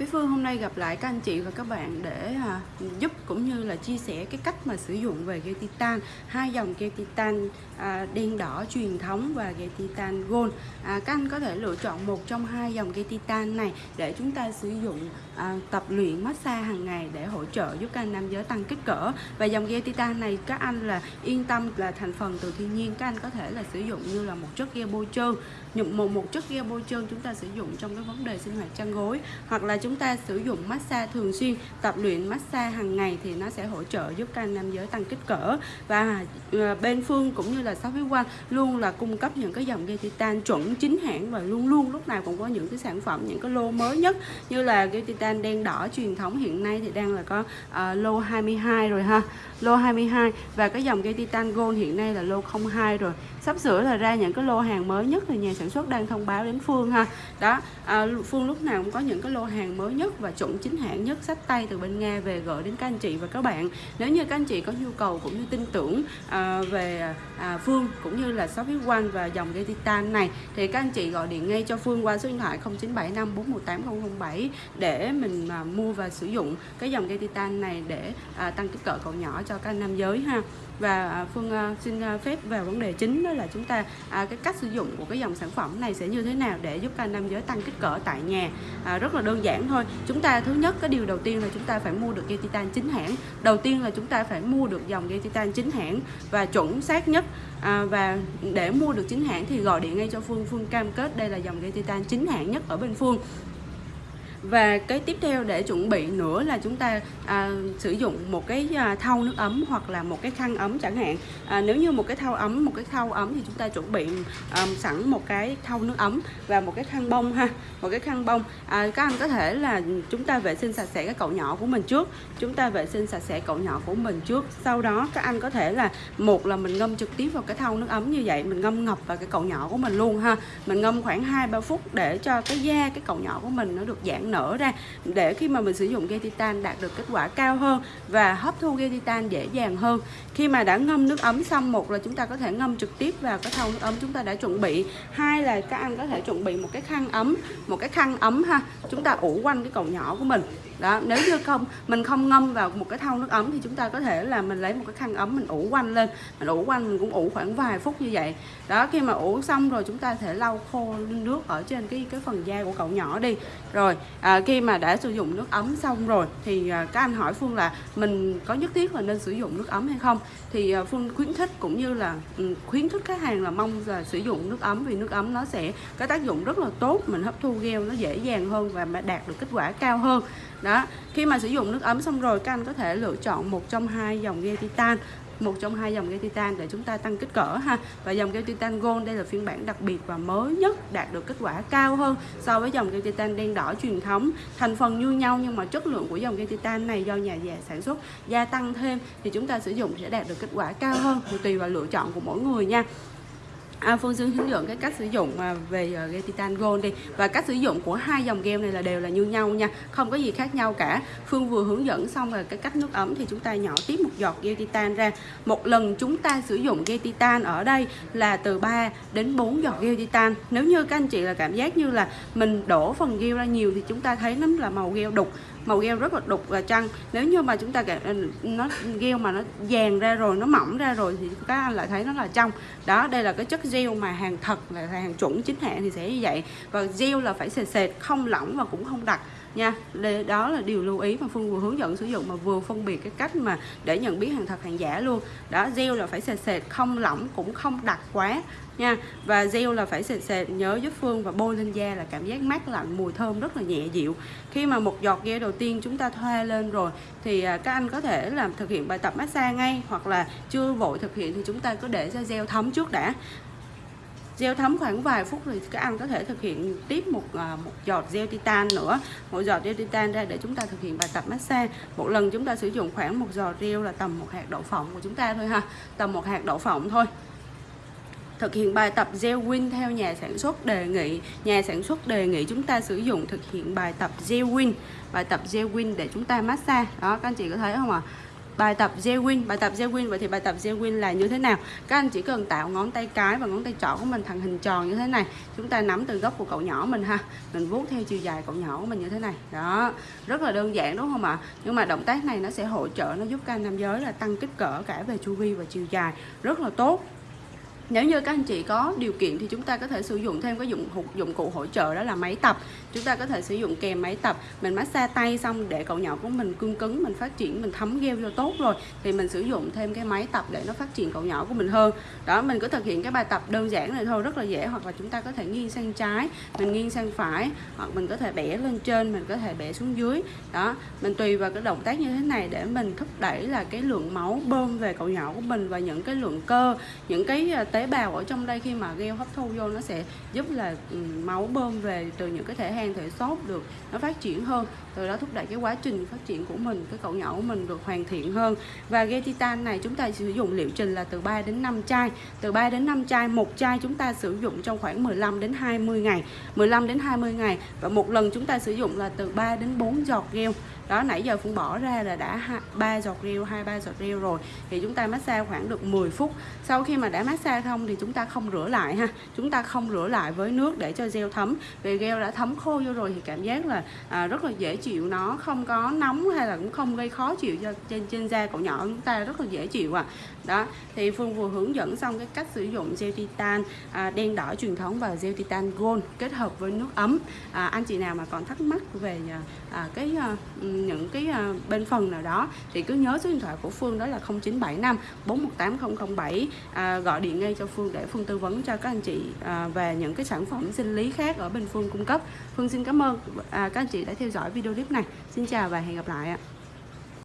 Bí Phương hôm nay gặp lại các anh chị và các bạn để à, giúp cũng như là chia sẻ cái cách mà sử dụng về ghe titan hai dòng ghe titan à, đen đỏ truyền thống và ghe titan gold. À, các anh có thể lựa chọn một trong hai dòng ghe titan này để chúng ta sử dụng à, tập luyện massage hàng ngày để hỗ trợ giúp các anh nam giới tăng kích cỡ. Và dòng ghe titan này các anh là yên tâm là thành phần từ thiên nhiên các anh có thể là sử dụng như là một chất ghe bôi trơn một một một chất ghe bôi trơn chúng ta sử dụng trong cái vấn đề sinh hoạt chăn gối hoặc là chúng ta sử dụng massage thường xuyên tập luyện massage hàng ngày thì nó sẽ hỗ trợ giúp các anh nam giới tăng kích cỡ. Và ờ, bên phương cũng như là shop phía quan luôn là cung cấp những cái dòng dây titan chuẩn chính hãng và luôn luôn lúc nào cũng có những cái sản phẩm những cái lô mới nhất. Như là dây titan đen đỏ truyền thống hiện nay thì đang là có uh, lô 22 rồi ha lô 22 và cái dòng dây titan gold hiện nay là lô 02 rồi. Sắp sửa là ra những cái lô hàng mới nhất thì nhà sản xuất đang thông báo đến Phương ha. Đó uh, Phương lúc nào cũng có những cái lô hàng mới nhất và chuẩn chính hãng nhất sách tay từ bên Nga về gửi đến các anh chị và các bạn. Nếu như các anh chị có nhu cầu cũng như tin tưởng à, về à, Phương cũng như là shop quan và dòng gây titan này thì các anh chị gọi điện ngay cho Phương qua số điện thoại 0975 418 007 để mình mà mua và sử dụng cái dòng gây titan này để à, tăng kích cỡ cậu nhỏ cho các nam giới ha. Và à, Phương à, xin à, phép vào vấn đề chính đó là chúng ta à, cái cách sử dụng của cái dòng sản phẩm này sẽ như thế nào để giúp các nam giới tăng kích cỡ tại nhà. À, rất là đơn giản thôi. Chúng ta thứ nhất cái điều đầu tiên là chúng ta phải mua được dây titan chính hãng. Đầu tiên là chúng ta phải mua được dòng dây titan chính hãng và chuẩn xác nhất. À, và để mua được chính hãng thì gọi điện ngay cho Phương. Phương cam kết đây là dòng dây titan chính hãng nhất ở bên Phương và cái tiếp theo để chuẩn bị nữa là chúng ta à, sử dụng một cái à, thau nước ấm hoặc là một cái khăn ấm chẳng hạn. À, nếu như một cái thau ấm một cái thau ấm thì chúng ta chuẩn bị à, sẵn một cái thau nước ấm và một cái khăn bông ha một cái khăn bông. À, các anh có thể là chúng ta vệ sinh sạch sẽ cái cậu nhỏ của mình trước chúng ta vệ sinh sạch sẽ cậu nhỏ của mình trước. Sau đó các anh có thể là một là mình ngâm trực tiếp vào cái thau nước ấm như vậy mình ngâm ngập vào cái cậu nhỏ của mình luôn ha. Mình ngâm khoảng 2-3 phút để cho cái da cái cậu nhỏ của mình nó được giãn nở ra để khi mà mình sử dụng gel titan đạt được kết quả cao hơn và hấp thu gel titan dễ dàng hơn. Khi mà đã ngâm nước ấm xong, một là chúng ta có thể ngâm trực tiếp vào cái thau nước ấm chúng ta đã chuẩn bị. Hai là các anh có thể chuẩn bị một cái khăn ấm, một cái khăn ấm ha, chúng ta ủ quanh cái cầu nhỏ của mình đó nếu như không mình không ngâm vào một cái thau nước ấm thì chúng ta có thể là mình lấy một cái khăn ấm mình ủ quanh lên. Mình ủ quanh mình cũng ủ khoảng vài phút như vậy. Đó khi mà ủ xong rồi chúng ta thể lau khô nước ở trên cái cái phần da của cậu nhỏ đi. Rồi à, khi mà đã sử dụng nước ấm xong rồi thì à, các anh hỏi phương là mình có nhất thiết là nên sử dụng nước ấm hay không? Thì à, phương khuyến khích cũng như là um, khuyến khích khách hàng là mong là sử dụng nước ấm vì nước ấm nó sẽ có tác dụng rất là tốt mình hấp thu gel nó dễ dàng hơn và đạt được kết quả cao hơn. Đó khi mà sử dụng nước ấm xong rồi, các anh có thể lựa chọn một trong hai dòng ghe titan, một trong hai dòng ghe titan để chúng ta tăng kích cỡ ha. Và dòng ghe titan gold đây là phiên bản đặc biệt và mới nhất, đạt được kết quả cao hơn so với dòng ghe titan đen đỏ truyền thống. Thành phần như nhau nhưng mà chất lượng của dòng ghe titan này do nhà già sản xuất gia tăng thêm thì chúng ta sử dụng sẽ đạt được kết quả cao hơn thì tùy vào lựa chọn của mỗi người nha. À, Phương dương hướng dẫn cái cách sử dụng à, về à, uh, gel titan gold đi. Và cách sử dụng của hai dòng gel này là đều là như nhau nha không có gì khác nhau cả. Phương vừa hướng dẫn xong rồi cái cách nước ấm thì chúng ta nhỏ tiếp một giọt gel titan ra. Một lần chúng ta sử dụng gel titan ở đây là từ 3 đến 4 giọt gel titan. Nếu như các anh chị là cảm giác như là mình đổ phần gel ra nhiều thì chúng ta thấy nó là màu gel đục màu gel rất là đục và trăng. Nếu như mà chúng ta ờ, nó gel mà nó vàng ra rồi, nó mỏng ra rồi thì các anh lại thấy nó là trong. Đó, đây là cái chất gel mà hàng thật, là hàng chuẩn chính hãng thì sẽ như vậy. Và gel là phải sệt sệt, không lỏng và cũng không đặc nha đó là điều lưu ý mà Phương vừa hướng dẫn sử dụng mà vừa phân biệt cái cách mà để nhận biết hàng thật, hàng giả luôn. Đó, gel là phải sệt sệt, không lỏng cũng không đặc quá, nha. Và gel là phải sệt sệt, nhớ giúp Phương và bôi lên da là cảm giác mát lạnh, mùi thơm rất là nhẹ dịu. Khi mà một giọt gel đầu tiên chúng ta thoa lên rồi, thì à, các anh có thể làm thực hiện bài tập massage ngay hoặc là chưa vội thực hiện thì chúng ta cứ để cho gel thấm trước đã gel thấm khoảng vài phút thì các anh có thể thực hiện tiếp một à, một giọt gel titan nữa. Một giọt gel titan ra để chúng ta thực hiện bài tập massage. Một lần chúng ta sử dụng khoảng một giọt gel là tầm một hạt đậu phộng của chúng ta thôi ha, tầm một hạt đậu phộng thôi. Thực hiện bài tập gel win theo nhà sản xuất đề nghị, nhà sản xuất đề nghị chúng ta sử dụng thực hiện bài tập gel win bài tập gel win để chúng ta massage. Đó, các anh chị có thấy không ạ? à? Bài tập zewin bài tập zewin vậy thì bài tập zewin là như thế nào? Các anh chỉ cần tạo ngón tay cái và ngón tay trỏ của mình thành hình tròn như thế này. Chúng ta nắm từ gốc của cậu nhỏ mình ha. Mình vuốt theo chiều dài cậu nhỏ của mình như thế này. Đó. Rất là đơn giản, đúng không ạ? Nhưng mà động tác này nó sẽ hỗ trợ, nó giúp các anh nam giới là tăng kích cỡ cả về chu vi và chiều dài. Rất là tốt nếu như các anh chị có điều kiện thì chúng ta có thể sử dụng thêm cái dụng dụng cụ hỗ trợ đó là máy tập. Chúng ta có thể sử dụng kèm máy tập. Mình massage tay xong để cậu nhỏ của mình cương cứng, mình phát triển, mình thấm gheo vô tốt rồi thì mình sử dụng thêm cái máy tập để nó phát triển cậu nhỏ của mình hơn. Đó, mình cứ thực hiện cái bài tập đơn giản này thôi, rất là dễ. Hoặc là chúng ta có thể nghiêng sang trái, mình nghiêng sang phải. Hoặc mình có thể bẻ lên trên, mình có thể bẻ xuống dưới. Đó, mình tùy vào cái động tác như thế này để mình thúc đẩy là cái lượng máu bơm về cậu nhỏ của mình và những cái lượng cơ, những cái à, tế tế bào ở trong đây khi mà gel hấp thu vô nó sẽ giúp là ừ, máu bơm về từ những cái thể hang, thể xốp được, nó phát triển hơn. Từ đó thúc đẩy cái quá trình phát triển của mình, cái cậu nhỏ của mình được hoàn thiện hơn. Và gel titan này chúng ta sử dụng liệu trình là từ 3 đến 5 chai. Từ 3 đến 5 chai, một chai chúng ta sử dụng trong khoảng 15 đến 20 ngày. 15 đến 20 ngày. Và một lần chúng ta sử dụng là từ 3 đến 4 giọt gel đó nãy giờ Phương bỏ ra là đã ba giọt rêu hai ba giọt rêu rồi. Thì chúng ta massage khoảng được 10 phút. Sau khi mà đã massage xong thì chúng ta không rửa lại ha. Chúng ta không rửa lại với nước để cho gel thấm. Vì gel đã thấm khô vô rồi thì cảm giác là à, rất là dễ chịu. Nó không có nóng hay là cũng không gây khó chịu cho trên trên da cậu nhỏ chúng ta rất là dễ chịu à đó thì Phương vừa hướng dẫn xong cái cách sử dụng gel titan à, đen đỏ truyền thống và gel titan gold kết hợp với nước ấm. À, anh chị nào mà còn thắc mắc về à, à cái à, những cái à, bên phần nào đó thì cứ nhớ số điện thoại của Phương đó là 0975 418007 à, gọi điện ngay cho Phương để Phương tư vấn cho các anh chị à, về những cái sản phẩm sinh lý khác ở bên Phương cung cấp. Phương xin cảm ơn à, các anh chị đã theo dõi video clip này. Xin chào và hẹn gặp lại ạ.